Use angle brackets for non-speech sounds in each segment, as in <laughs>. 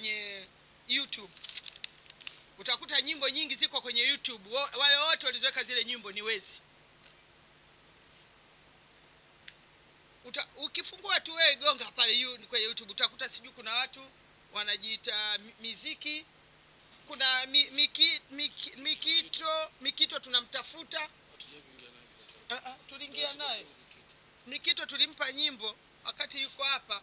kwenye YouTube. Utakuta nyimbo nyingi ziko kwenye YouTube. Wale wote walizoweka zile nyimbo ni wezi. Uta, ukifungua tu wewe gonga pale kwenye YouTube. Utakuta sijui kuna watu wanajiita miziki, kuna mi, miki, miki, mikito mikito tunamtafuta. Ah, ah, tuliingia naye. Mikito tulimpa nyimbo wakati yuko hapa,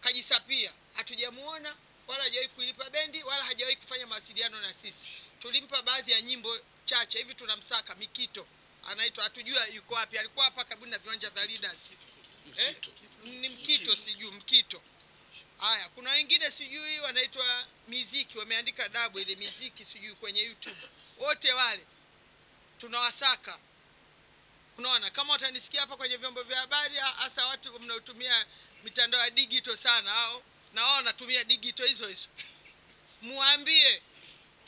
kajisapia, hatujamuona wala hajawahi kuilipa bendi wala hajawahi kufanya mawasiliano na sisi. Tulimpa baadhi ya nyimbo chache hivi, tunamsaka Mikito, anaitwa hatujua yuko wapi. Alikuwa hapa karibu na viwanja vya Leaders eh? ni Mkito, sijui Mkito. Haya, kuna wengine sijui wanaitwa miziki, wameandika dabu ile miziki sijui kwenye YouTube. Wote wale tunawasaka Unaona, kama watanisikia hapa kwenye vyombo vya habari, hasa watu mnaotumia mitandao ya digital sana, au na wao wanatumia digital hizo hizo, <laughs> muambie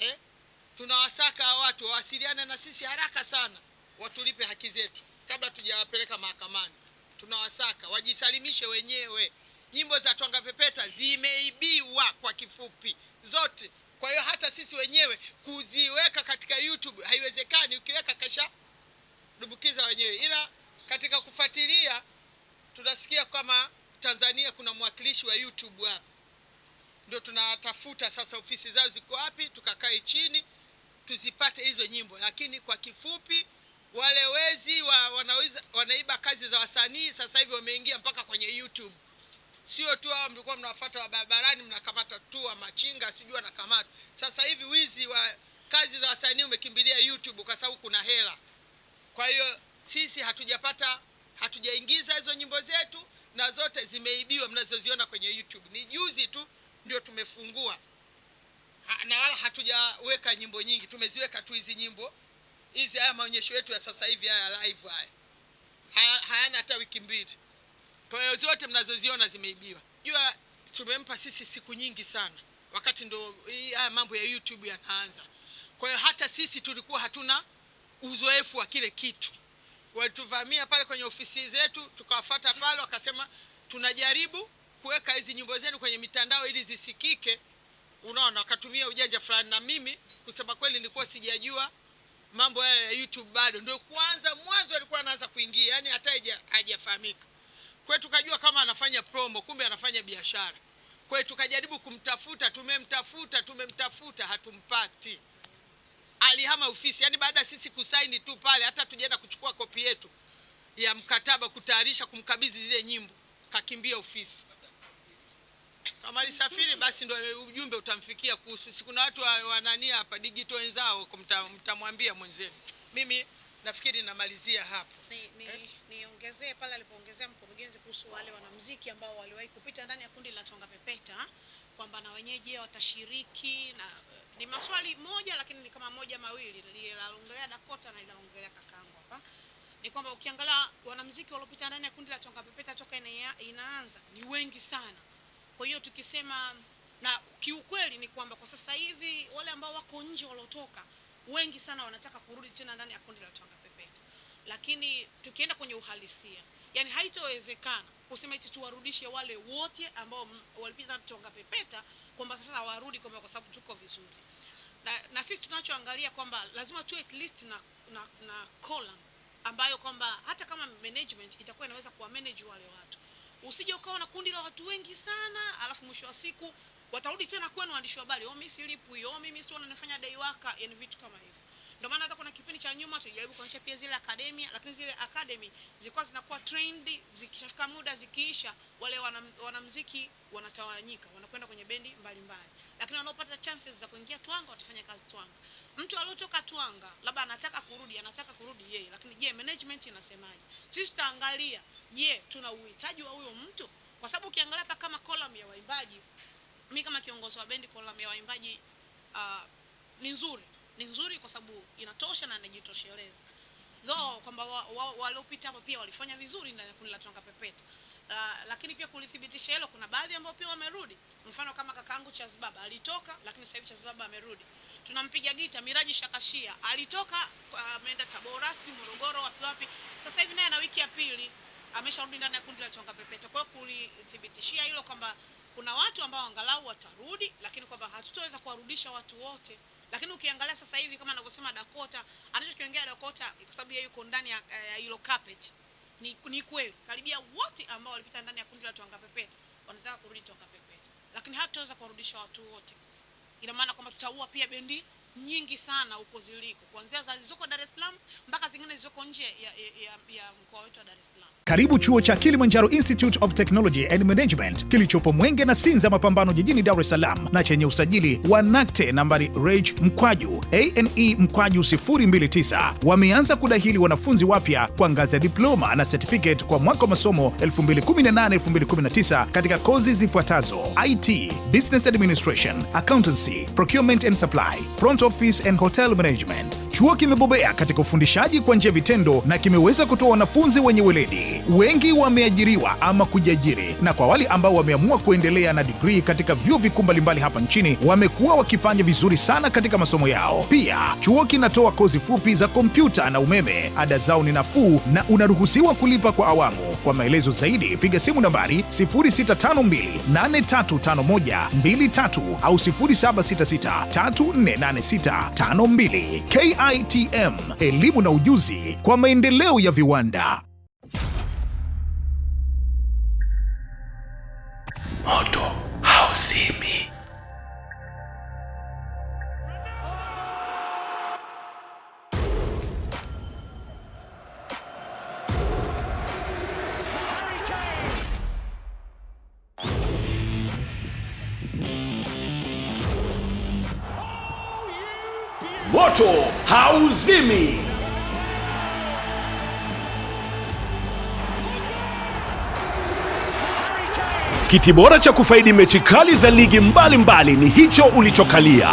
eh, tunawasaka watu wawasiliane na sisi haraka sana, watulipe haki zetu kabla tujawapeleka mahakamani. Tunawasaka wajisalimishe wenyewe. Nyimbo za Twanga Pepeta zimeibiwa kwa kifupi zote. Kwa hiyo hata sisi wenyewe kuziweka katika YouTube haiwezekani, ukiweka kasha dubukiza wenyewe, ila katika kufuatilia tunasikia kama Tanzania kuna mwakilishi wa YouTube hapa, ndio tunatafuta sasa ofisi zao ziko wapi, tukakae chini tuzipate hizo nyimbo. Lakini kwa kifupi, wale wezi wa, wanaweza, wanaiba kazi za wasanii sasa hivi wameingia mpaka kwenye YouTube. Sio tu hao mlikuwa mnawafuata wa barabarani mnakamata tu wa machinga sijui wanakamata. Sasa hivi wizi wa kazi za wasanii umekimbilia YouTube kwa sababu kuna hela. Kwa hiyo sisi hatujapata hatujaingiza hizo nyimbo zetu na zote zimeibiwa mnazoziona kwenye YouTube. Ni juzi tu ndio tumefungua ha, na wala hatujaweka nyimbo nyingi, tumeziweka tu hizi nyimbo hizi. Haya maonyesho yetu ya sasa hivi haya live haya haya- hayana hata wiki mbili. Kwa hiyo zote mnazoziona zimeibiwa. Jua tumempa sisi siku nyingi sana, wakati ndo haya mambo ya YouTube yanaanza. Kwa hiyo hata sisi tulikuwa hatuna uzoefu wa kile kitu. Walituvamia pale kwenye ofisi zetu, tukawafuata pale, wakasema tunajaribu kuweka hizi nyimbo zenu kwenye mitandao ili zisikike. Unaona, wakatumia ujanja fulani, na mimi kusema kweli nilikuwa sijajua mambo haya ya YouTube bado, ndio kwanza mwanzo alikuwa anaanza kuingia, yani hata hajafahamika. Kwa tukajua kama anafanya promo, kumbe anafanya biashara. Kwa tukajaribu kumtafuta, tumemtafuta, tumemtafuta, hatumpati alihama ofisi, yani baada ya sisi kusaini tu pale, hata tujaenda kuchukua kopi yetu ya mkataba kutayarisha kumkabidhi zile nyimbo, kakimbia ofisi. Kama alisafiri basi ndo ujumbe utamfikia kuhusu. Si kuna watu wanania wa hapa digital wenzao mtamwambia mwenzenu. Mimi nafikiri namalizia hapo. Niongezee ni, eh, ni, pale alipoongezea mkurugenzi kuhusu wale wanamuziki ambao waliwahi kupita ndani ya kundi la Tonga Pepeta kwamba na wenyeji je watashiriki na ni maswali moja lakini ni kama moja mawili. Lilaongelea Dakota na linaloongelea kakangu hapa. Ni kwamba ukiangalia wanamuziki waliopita ndani ya kundi la Tonga Pepeta toka ina, inaanza ni wengi sana. Kwa hiyo tukisema na kiukweli ni kwamba kwa sasa hivi wale ambao wako nje waliotoka wengi sana wanataka kurudi tena ndani ya kundi la Tonga Pepeta, lakini tukienda kwenye uhalisia, yani haitowezekana kusema eti tuwarudishe wale wote ambao walipita Tonga Pepeta kwamba sasa warudi kwamba kwa sababu tuko vizuri. Na, na sisi tunachoangalia kwamba lazima tuwe at least na, na, na column ambayo kwamba hata kama management itakuwa inaweza kuwa manage wale watu. Usije ukawa na kundi la watu wengi sana alafu mwisho wa siku watarudi tena kwenu waandishi wa habari oh mimi silipwi oh mimi sio nafanya worker yani vitu kama hivyo ndio maana hata kuna kipindi cha nyuma tulijaribu kuonyesha pia zile academy, lakini zile academy zilikuwa zinakuwa trend zikishafika muda zikiisha wale wanam, wanamuziki wanatawanyika wanakwenda kwenye bendi mbalimbali. Lakini wanaopata chances za kuingia Twanga watafanya kazi Twanga. Mtu aliotoka Twanga labda anataka kurudi anataka kurudi yeye lakini je management inasemaje? Sisi tutaangalia je tuna uhitaji wa huyo mtu? Kwa sababu ukiangalia hapa kama column ya waimbaji mimi kama kiongozi wa bendi column ya waimbaji uh, ni nzuri ni nzuri kwa sababu inatosha na inajitosheleza. Though kwamba wa- wa- waliopita hapo pia walifanya vizuri ndani ya kundi la Tonga Pepeta uh, lakini pia kulithibitisha hilo kuna baadhi ambao pia wamerudi. Mfano kama kakaangu Chazibaba alitoka lakini sasa hivi Chazibaba amerudi. Tunampiga gita Miraji Shakashia alitoka uh, ameenda Tabora sijui Morogoro wapi wapi. Sasa hivi naye ana wiki ya pili amesharudi ndani ya kundi la Tonga Pepeta. Kwa hiyo kulithibitishia hilo kwamba kuna watu ambao angalau watarudi, lakini kwamba hatutaweza kuwarudisha watu wote. Lakini ukiangalia sasa hivi kama anavyosema Dakota, anachokiongea Dakota kwa sababu yeye yuko ndani ya hilo carpet. Ni, ni kweli. Karibia wote ambao walipita ndani ya kundi la Twanga Pepeta wanataka kurudi Twanga Pepeta, lakini hatutaweza kuwarudisha watu wote. Ina maana kwamba tutaua pia bendi nyingi sana huko ziliko, kuanzia zilizoko Dar es Salaam mpaka zingine zilizoko nje ya, ya, ya mkoa wetu wa Dar es Salaam. Karibu chuo cha Kilimanjaro Institute of Technology and Management kilichopo Mwenge na Sinza Mapambano jijini Dar es Salaam na chenye usajili wa NACTE nambari REG mkwaju ane mkwaju 029. Wameanza kudahili wanafunzi wapya kwa ngazi ya diploma na certificate kwa mwaka wa masomo 2018-2019 katika kozi zifuatazo: IT, Business Administration, Accountancy, Procurement and Supply, Front Office and Hotel Management. Chuo kimebobea katika ufundishaji kwa njia vitendo na kimeweza kutoa wanafunzi wenye weledi. Wengi wameajiriwa ama kujiajiri, na kwa wale ambao wameamua kuendelea na digrii katika vyuo vikuu mbalimbali hapa nchini wamekuwa wakifanya vizuri sana katika masomo yao. Pia chuo kinatoa kozi fupi za kompyuta na umeme. Ada zao ni nafuu na unaruhusiwa kulipa kwa awamu. Kwa maelezo zaidi piga simu nambari 0652835123 au 0766348652. KITM, elimu na ujuzi kwa maendeleo ya viwanda. Moto hauzimi. Kiti bora cha kufaidi mechi kali za ligi mbalimbali mbali ni hicho ulichokalia.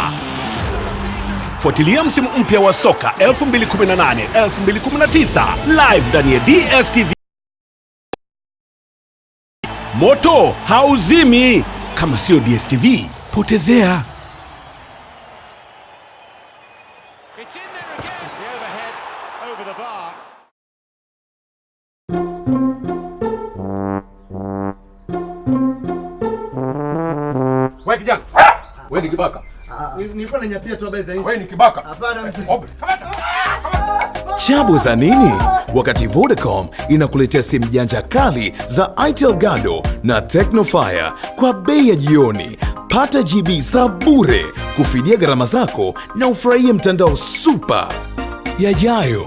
Fuatilia msimu mpya wa soka 2018 2019 live ndani ya DStv. Moto hauzimi. Kama sio DStv, potezea. Wewe kijana. Wewe ni kibaka. Nilikuwa nanyapia tu habari za hizi. Wewe ni kibaka. Hapana mzee. Kamata. Chabu za nini? Wakati Vodacom inakuletea simu janja kali za Itel Gado na Tecnofire kwa bei ya jioni. Pata GB za bure kufidia gharama zako na ufurahie mtandao super yajayo.